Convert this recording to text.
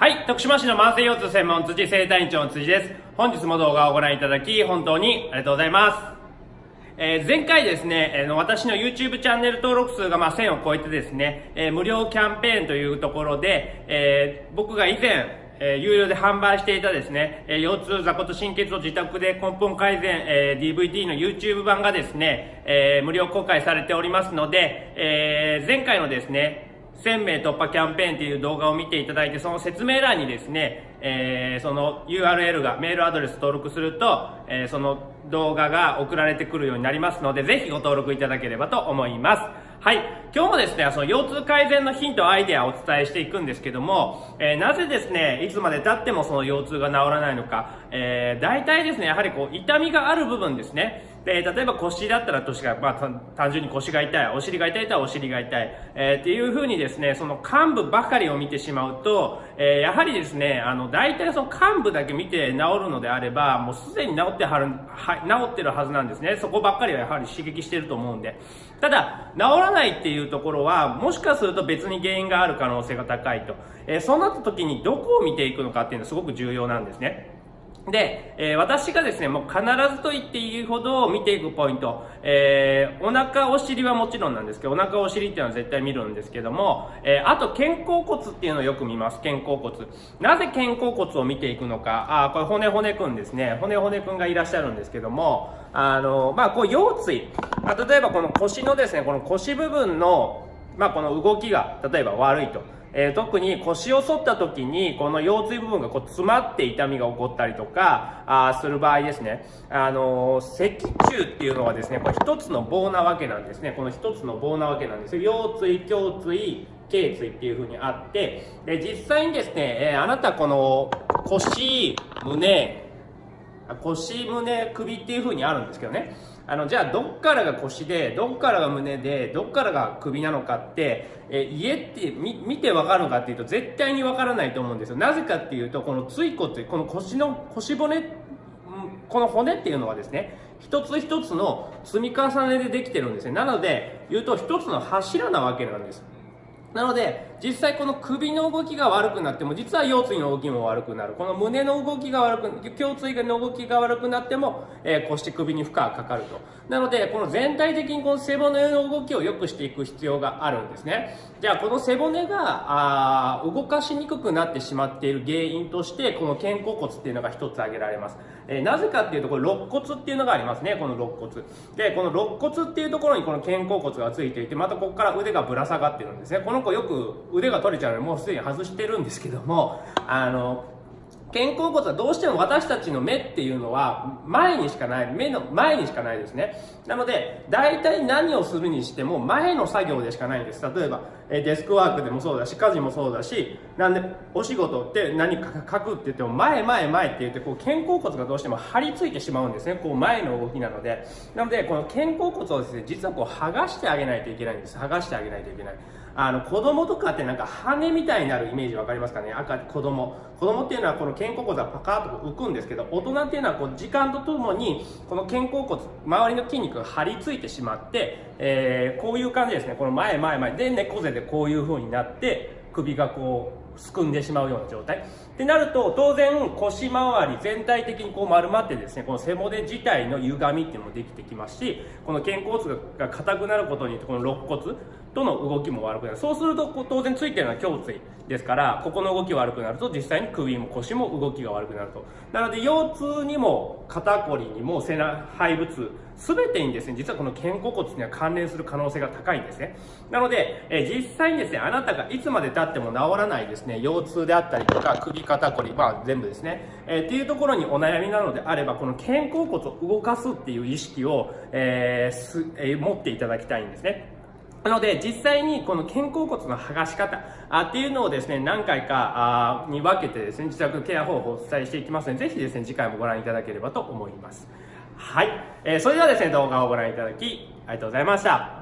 はい、徳島市の慢性腰痛専門辻生体院長の辻です。本日も動画をご覧いただき、本当にありがとうございます。えー前回ですね、えー私の YouTube チャンネル登録数がまあ1000を超えてですね、えー無料キャンペーンというところで、えー僕が以前、えー有料で販売していたですね、えー腰痛、座骨神経痛自宅で根本改善、えー DVD の YouTube 版がですね、えー無料公開されておりますので、えー前回のですね、1000名突破キャンペーンという動画を見ていただいて、その説明欄にですね、えーその URL が、メールアドレス登録すると、えーその動画が送られてくるようになりますので、ぜひご登録いただければと思います。はい。今日もですね、その腰痛改善のヒント、アイデアをお伝えしていくんですけども、えーなぜですね、いつまで経ってもその腰痛が治らないのか、えー大体ですね、やはりこう、痛みがある部分ですね。で、例えば腰だったら腰が、まあ、単純に腰が痛い、お尻が痛いとはお尻が痛い、えーっていう風にですね、その幹部ばかりを見てしまうと、えーやはりですね、あの、大体その幹部だけ見て治るのであれば、もうすでに治ってはる、は治ってるはずなんですね。そこばっかりはやはり刺激してると思うんで。ただ、治らないっていうところは、もしかすると別に原因がある可能性が高いと。えーそうなった時にどこを見ていくのかっていうのはすごく重要なんですね。で、えー私がですね、もう必ずと言っていいほど見ていくポイント、えーお腹、お尻はもちろんなんですけど、お腹、お尻っていうのは絶対見るんですけども、えーあと肩甲骨っていうのをよく見ます、肩甲骨。なぜ肩甲骨を見ていくのか、あこれ骨骨くんですね、骨骨くんがいらっしゃるんですけども、あの、まあ、こう腰椎、まあ例えばこの腰のですね、この腰部分の、まあ、この動きが例えば悪いと。えー特に腰を反った時にこの腰椎部分がこう詰まって痛みが起こったりとかあする場合ですね、あのー脊柱っていうのはですねこれ一つの棒なわけなんですね。この一つの棒なわけなんです。よ腰椎胸椎頸椎っていう風にあってで実際にですね、えーあなたこの腰胸腰胸首っていう風にあるんですけどね。あのじゃあどっからが腰でどっからが胸でどっからが首なのかって、え家ってみ見てわかるのかっていうと絶対にわからないと思うんですよ。なぜかっていうとこの椎骨この腰の腰骨この骨っていうのはですね一つ一つの積み重ねでできてるんですね。なので言うと一つの柱なわけなんです。なので、実際この首の動きが悪くなっても、実は腰椎の動きも悪くなる。この胸の動きが悪く、胸椎の動きが悪くなっても、えー腰首に負荷がかかると。なので、この全体的にこの背骨の動きを良くしていく必要があるんですね。じゃあ、この背骨が、あ動かしにくくなってしまっている原因として、この肩甲骨っていうのが一つ挙げられます。えーなぜかっていうと、これ肋骨っていうのがありますね、この肋骨。で、この肋骨っていうところにこの肩甲骨がついていて、またここから腕がぶら下がってるんですね。この子よく腕が取れちゃうので、もうすでに外してるんですけども、あの、肩甲骨はどうしても私たちの目っていうのは前にしかない、目の前にしかないですね。なので、大体何をするにしても前の作業でしかないんです。例えば、デスクワークでもそうだし、家事もそうだし、なんで、お仕事って何か書くって言っても前前前って言って、こう肩甲骨がどうしても張り付いてしまうんですね。こう前の動きなので。なので、この肩甲骨をですね、実はこう剥がしてあげないといけないんです。剥がしてあげないといけない。あの子供とかってなんか羽みたいになるイメージ分かりますかね？赤子供。子供っていうのはこの肩甲骨がパカッと浮くんですけど大人っていうのはこう時間とともにこの肩甲骨周りの筋肉が張り付いてしまって、えーこういう感じですね。この前前前。で猫背でこういう風になって首がこうすくんでしまうような状態。ってなると当然腰回り全体的にこう丸まってですねこの背骨自体の歪みっていうのもできてきますしこの肩甲骨が硬くなることによってこの肋骨との動きも悪くなる。そうすると当然ついてるのは胸椎ですからここの動き悪くなると実際に首も腰も動きが悪くなると。なので腰痛にも肩こりにも背中背部痛全てにですね実はこの肩甲骨には関連する可能性が高いんですね。なので、え実際にですねあなたがいつまで経っても治らないですね腰痛であったりとか首肩こりまあ全部ですね、えーっていうところにお悩みなのであればこの肩甲骨を動かすっていう意識を、えーすえー持っていただきたいんですね。なので、実際にこの肩甲骨の剥がし方あっていうのをですね、何回かあに分けてですね、自宅ケア方法をお伝えしていきますので、ぜひですね、次回もご覧いただければと思います。はい。えーそれではですね、動画をご覧いただき、ありがとうございました。